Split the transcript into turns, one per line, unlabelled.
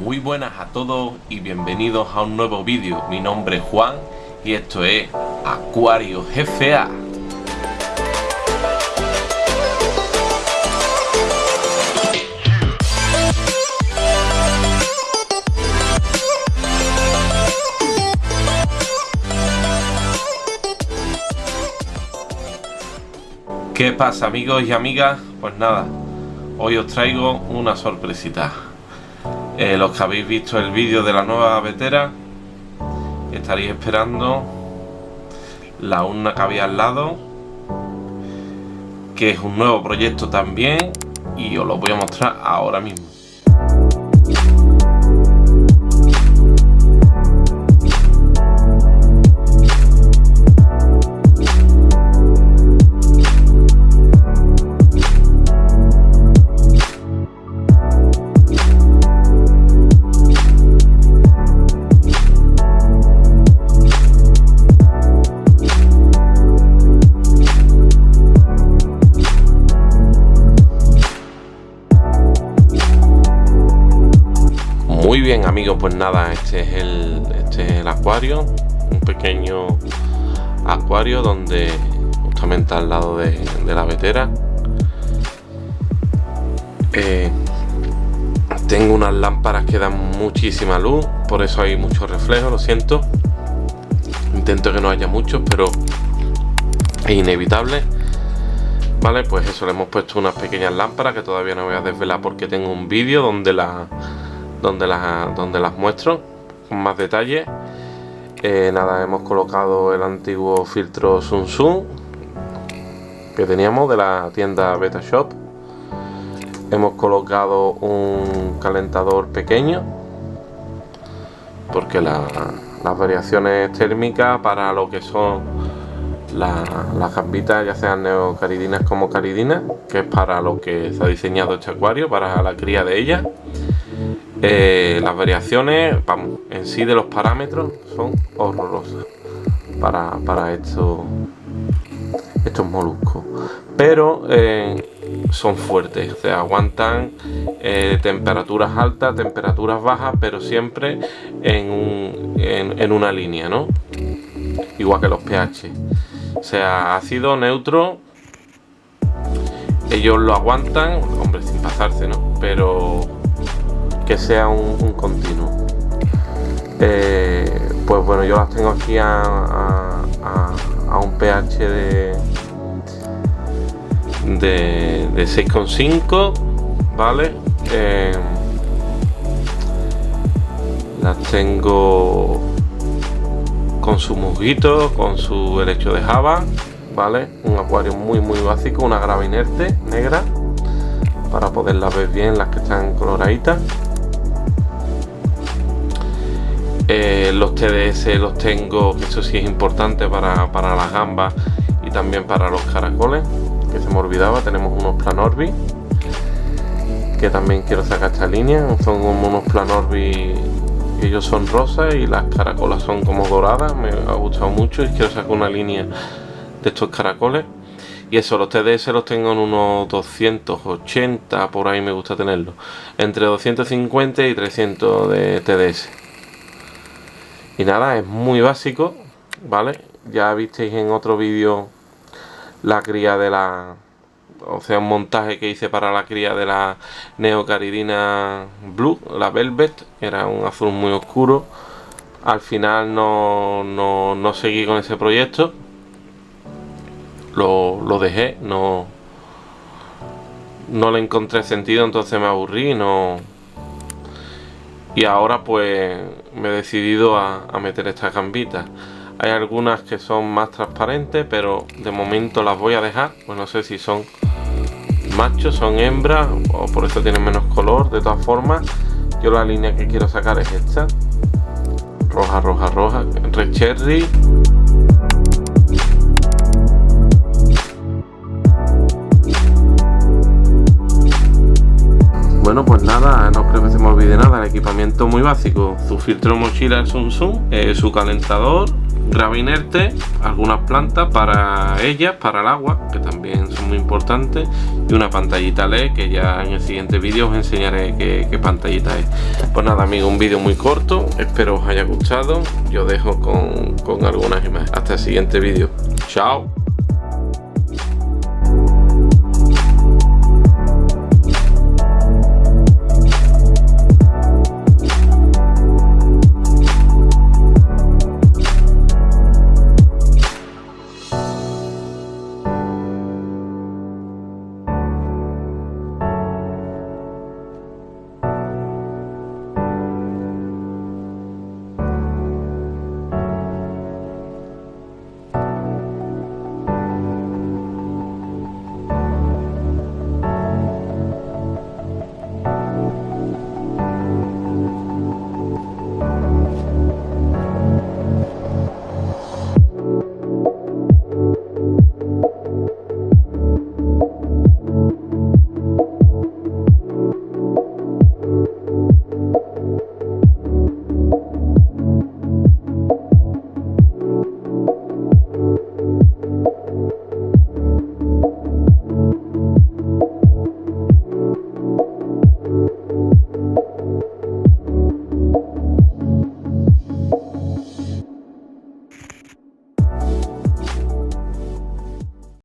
Muy buenas a todos y bienvenidos a un nuevo vídeo. Mi nombre es Juan y esto es Acuario GFA. ¿Qué pasa amigos y amigas? Pues nada, hoy os traigo una sorpresita. Eh, los que habéis visto el vídeo de la nueva vetera, estaréis esperando la urna que había al lado, que es un nuevo proyecto también, y os lo voy a mostrar ahora mismo. Bien amigos, pues nada, este es el, este es el acuario, un pequeño acuario donde justamente al lado de, la vetera eh, tengo unas lámparas que dan muchísima luz, por eso hay mucho reflejo, lo siento. Intento que no haya muchos, pero es inevitable. Vale, pues eso, le hemos puesto unas pequeñas lámparas que todavía no voy a desvelar porque tengo un vídeo donde la donde las, donde las muestro con más detalle. Eh, nada, hemos colocado el antiguo filtro Sun Sun que teníamos de la tienda Beta Shop. Hemos colocado un calentador pequeño porque las variaciones térmicas para lo que son las gambitas, ya sean neocaridinas como caridinas, que es para lo que se ha diseñado este acuario, para la cría de ellas eh, las variaciones en sí de los parámetros son horrorosas para, para estos, estos moluscos. Pero eh, son fuertes o aguantan eh, temperaturas altas temperaturas bajas pero siempre en, un, en, una línea no igual que los pH. O sea ácido neutro ellos lo aguantan hombre sin pasarse no pero que sea un, continuo. Eh, pues bueno, yo las tengo aquí a, un pH de, de, 6,5, ¿vale? Eh, las tengo con su musguito, con su helecho de java, ¿vale? Un acuario muy muy básico, una grava inerte negra para poderlas ver bien las que están coloraditas Eh, los TDS los tengo, eso sí es importante para, las gambas y también para los caracoles, que se me olvidaba, tenemos unos Planorbi, que también quiero sacar esta línea, son unos Planorbi, ellos son rosas y las caracolas son como doradas, me ha gustado mucho y quiero sacar una línea de estos caracoles. Y eso, los TDS los tengo en unos 280, por ahí me gusta tenerlos. Entre 250 y 300 de TDS y nada es muy básico vale ya visteis en otro vídeo la cría de la o sea un montaje que hice para la cría de la neocaridina blue la velvet era un azul muy oscuro. Al final no, no, seguí con ese proyecto. Lo, lo, dejé no no le encontré sentido entonces me aburrí no y ahora pues me he decidido a, meter estas gambitas. Hay algunas que son más transparentes pero de momento las voy a dejar. Pues no sé si son machos son hembras o por eso tienen menos color. De todas formas yo la línea que quiero sacar es esta. Roja roja roja. Red cherry Bueno, pues nada, no creo que se me olvide nada, el equipamiento muy básico, su filtro mochila Sun Sun, eh, su calentador, grava inerte, algunas plantas para ellas, para el agua, que también son muy importantes, y una pantallita LED que ya en el siguiente vídeo os enseñaré qué, pantallita es. Pues nada amigos, un vídeo muy corto, espero os haya gustado, yo dejo con, con algunas imágenes. Hasta el siguiente vídeo, chao.